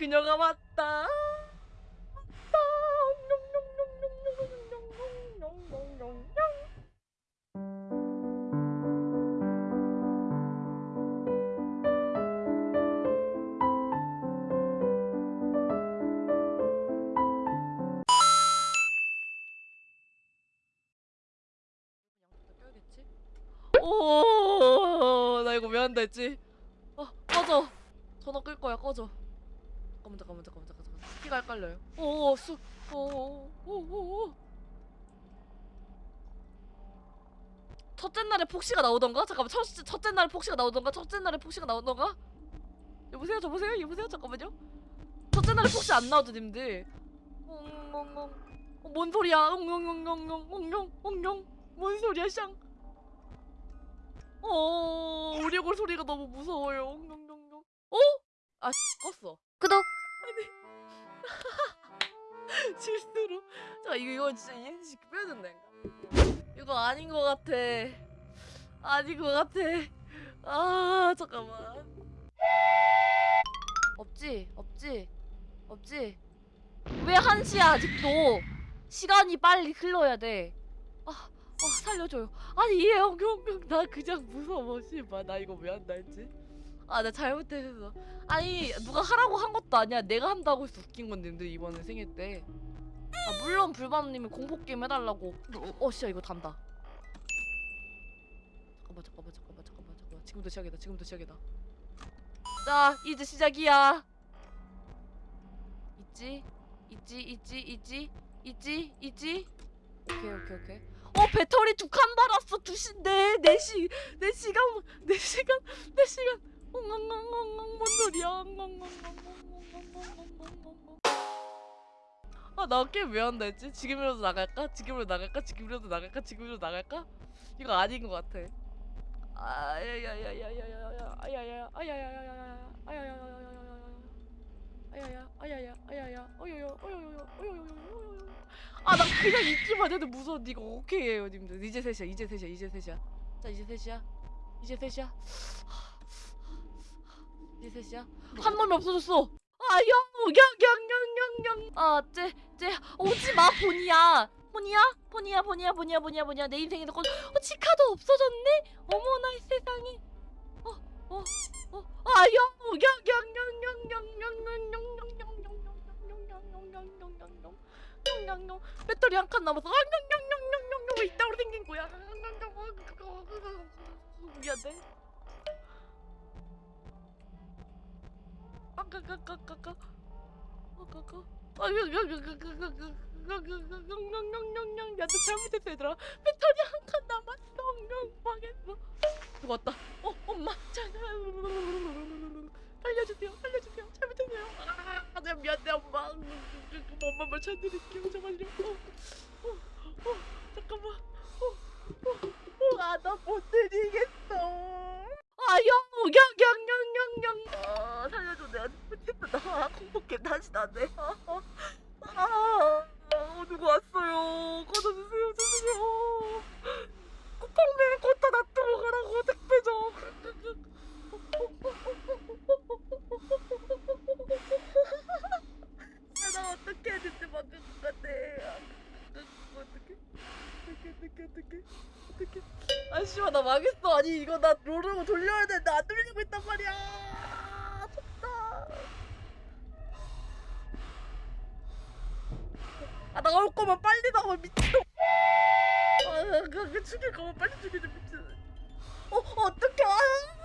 그녀가 왔다. 오, 나 이거 왜 한다 했지? 어, 꺼져. 전화 끌 거야, 꺼져. 잠깐만, 잠깐만, 잠깐만, 잠깐만. 키가 헷갈려요. 오, 수, 오, 오, 오, 오, 오. 첫째 날에 폭시가 나오던가? 잠깐만, 첫, 첫째 날에 폭시가 나오던가? 첫째 날에 폭시가 나오던가? 여보세요, 여보세요, 여보세요, 잠깐만요. 첫째 날에 폭시 안 나오죠, 님들? 엉엉엉. 어, 뭔 소리야? 엉엉엉엉엉, 엉엉, 엉엉. 뭔 소리야, 샹? 어, 우리 얼굴 소리가 너무 무서워요. 엉엉엉엉. 어? 아, 껐어. 구독. 실수로. 자, 이거 이거 진짜 이행시 빼야 된다니까. 이거 아닌 것 같아. 아닌 것 같아. 아, 잠깐만. 없지, 없지, 없지. 왜 한시야 아직도? 시간이 빨리 흘러야 돼. 아, 아 살려줘요. 아니 얘 영영영 나 그냥 무서워 씨발 나 이거 왜 한다 했지? 아 나 잘못했어. 아니 누가 하라고 한 것도 아니야. 내가 한다고 해서 웃긴 건데 근데 이번에 생일 때. 아 물론 불밤님이 공포 게임 해달라고. 어 씨야 이거 단다. 잠깐만 잠깐만 잠깐만 잠깐만 잠깐만 지금부터 시작이다 지금부터 시작이다. 자 이제 시작이야. 있지 있지 있지 있지 있지 있지. 오케이 오케이 오케이. 어 배터리 두 칸 달았어 두시네 네시 네 시간 네 시간 네 시간 엉엉엉엉엉 뭔 소리야 엉엉엉엉엉엉엉엉엉엉엉 아나 게임 왜 한다 했지 지금이라도 나갈까 지금이라도 나갈까 지금이라도 나갈까 지금이라도 나갈까 이거 아닌 것 같아 아야야야야야야야 아야야 아야야야야야 아야야야야야야 아야야 아야야 아야야 어여여 어여여 어여여 아나 그냥 있기만 해도 무서워 니가 오케이 해요 님들 이제 셋이야 이제 셋이야 이제 셋이야 자 이제 셋이야 이제 셋이야 이 제 셋이야? 한 놈이 없어졌어. 아 영 영 영 영 영 영. 아 쟤 쟤 오지 마 보니야. 보니야? 보니야 보니야 보니야 보니야 보니야. 내 인생에서 건 어, 치카도 없어졌네 어아 어, 어, 어, 잠깐만 어, 어, 어, 아나 못 드리겠어 아영영영영영영 아 살려줘 내가 못했어 나 공포게임 다시 나네 아, 아, 아, 아 누구 왔어요 꺼져주세요 주세요 쿠팡맨 걷다 놔두고 가라고 택배 좀 아, 나 어떻게 해야 될지 막을 것 같아 아, 어떡해 어떡해 어떡해 어떡해 어떡해 아 씨발 나 망했어 아니 이거 나 롤을 돌려야 되는데 안 돌리고 있단 말이야. 졌다. 아 나올 거면 빨리 나와 미친 아그 그 죽일 거면 빨리 죽여줘 미친. 어 어떡해. 아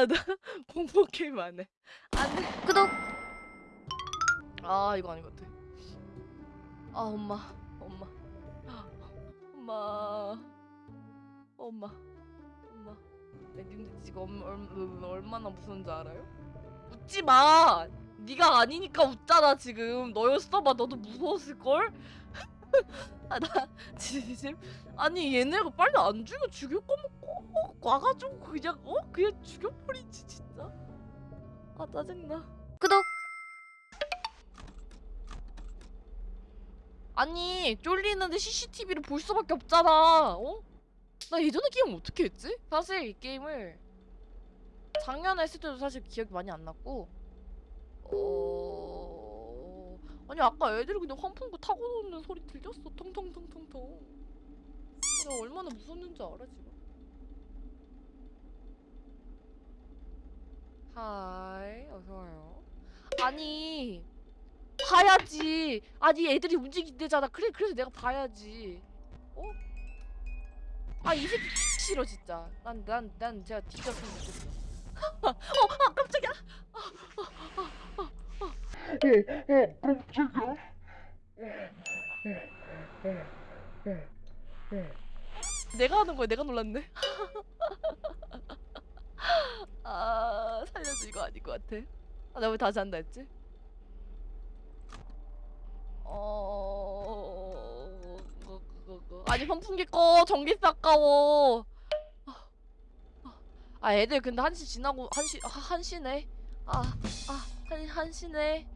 아, 나 공포 게임 안 해. 안 돼. 구독. 아, 이거 아닌 것 같아. 아, 엄마, 엄마, 엄마, 엄마, 엄마. 네, 님들 지금 얼, 얼, 얼마나 무서운지 알아요? 웃지 마. 네가 아니니까 웃잖아 지금 너였어 봐 너도 무서웠을 걸? 아 나 진심 아니 얘네가 빨리 안 죽여 죽일 거면 꼭 와가지고 그냥 어? 그냥 죽여버리지 진짜 아 짜증나 구독 아니 쫄리는데 CCTV를 볼 수밖에 없잖아 어? 나 예전에 게임 어떻게 했지? 사실 이 게임을 작년에 했을 때도 사실 기억이 많이 안 났고 어... 아니 아까 애들이 그냥 환풍구 타고 노는 소리 들렸어. 통통통통통 내가 얼마나 무섭는지 알아 지금? 하이 어서와요. 아니 봐야지. 아니 애들이 움직인대잖아. 그래 그래서 내가 봐야지. 어? 아이 새끼 싫어 진짜. 난 난 난 제가 뒤졌으면 좋겠어. 어, 아 깜짝이야 내가 하는 거야 내가 놀랐네. 아 살려줘 이거 아닌 것 같아. 아, 나왜 다시 한다 했지? 어... 그거, 그거, 그거. 아니 선풍기 꺼. 전기세 아까워. 아, 아 애들 근데 한시 지나고 한시 아, 한시네? 아아한 한시네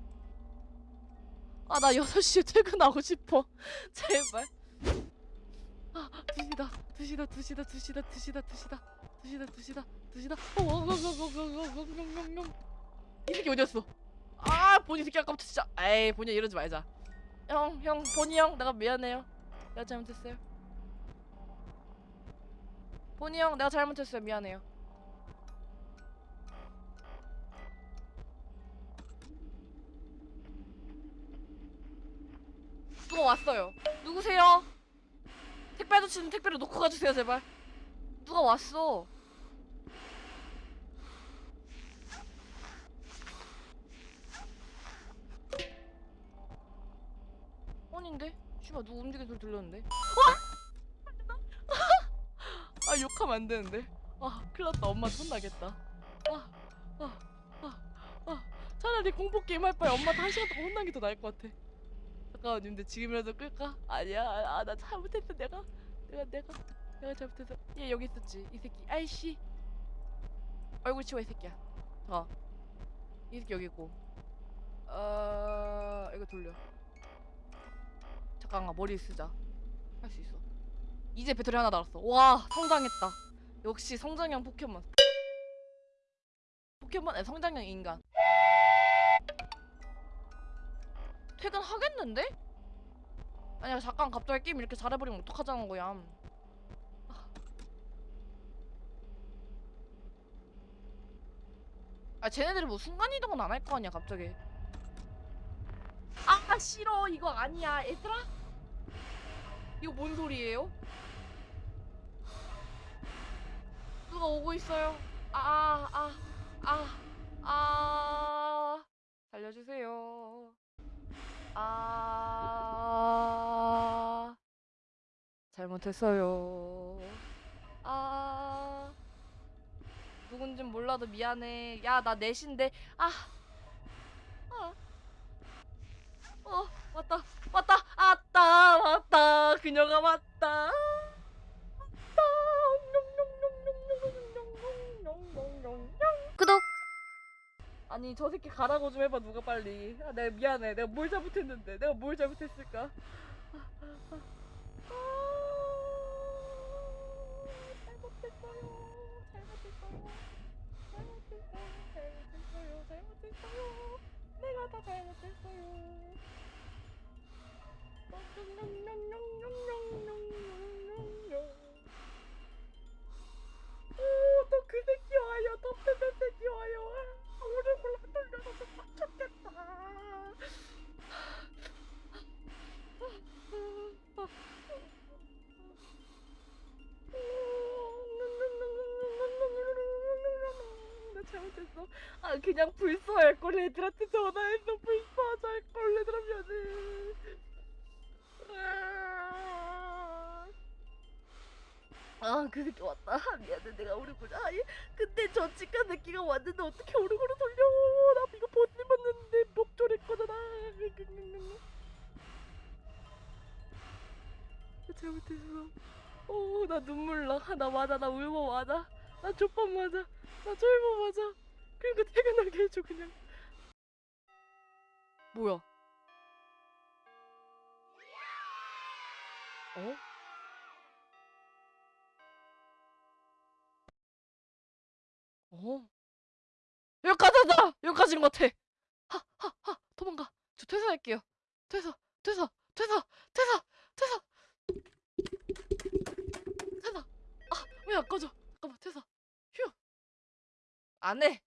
아 나 6시에 퇴근하고 싶어 제발 아 2시다 2시다 2시다 2시다 2시다 2시다 2시다 2시다 2시다 어엉엉엉엉엉엉엉엉엉 이 새끼 어디였어 아 보니 새끼 아까부터 진짜 에이 보니 이러지 말자 형 형 보니 형 내가 미안해요 내가 잘못했어요 보니 형 내가 잘못했어요 미안해요 누가 왔어요 누구세요 택배 아저씨는 택배를 놓고 가주세요 제발 누가 왔어 아닌데? 씨발 누구 움직이는 소리 들렸는데? 어? 아 욕하면 안 되는데 아 큰일났다 엄마 혼나겠다 아, 아, 아, 아. 차라리 공포게임 할 바에 엄마한테 한 시간 동안 혼나는 게 더 나을 것 같아 잠깐만 근데 지금이라도 끌까? 아니야. 아 나 잘못했어. 내가 내가 내가 내가 잘못했어 얘 여기 있었지 이 새끼. 아이씨. 얼굴 치워 이 새끼야. 어이 새끼 여기 있고. 어 이거 돌려. 잠깐만 머리 쓰자. 할 수 있어. 이제 배터리 하나 달았어. 와 성장했다. 역시 성장형 포켓몬. 포켓몬 성장형 인간 퇴근하겠는데? 아니야 잠깐 갑자기 게임 이렇게 잘해버리면 어떡하자는 거야. 아 쟤네들이 뭐 순간이동은 안 할 거 아니야 갑자기. 아 싫어. 이거 아니야. 얘들아? 이거 뭔 소리예요? 누가 오고 있어요? 아아아 아. 살려주세요 아. 잘못했어요. 아. 누군진 몰라도 미안해. 야 나 넷인데. 아. 아. 어 왔다. 왔다. 아따 왔다. 그녀가 왔다 아니 저 새끼 가라고 좀 해봐 누가 빨리. 아 내가 미안해. 내가 뭘 잘못했는데. 내가 뭘 잘못했을까 그냥 불쏘할 걸 애들한테 전화해서 불쏘할 걸 애들하면은 아. 아. 그게 좋았다. 미안해. 내가 우리 보자 아니 근데 저 치과 느끼가 왔는데 어떻게 오르고로 돌려? 나 이거 못 입었는데 목조릴 거잖아. 잘못했어. 어나 눈물 나 나 맞아. 나 울고 맞아. 나 족밥 맞아. 나 졸보 맞아. 그러니까 퇴근하게 해줘 그냥. 뭐야? 어? 어? 여기까지다! 여기까지인 것 같아! 하! 하! 하! 도망가! 저 퇴사할게요. 퇴사! 퇴사! 퇴사! 퇴사! 퇴사! 퇴사! 아! 왜 안 꺼져? 잠깐만 퇴사! 휴! 안 해!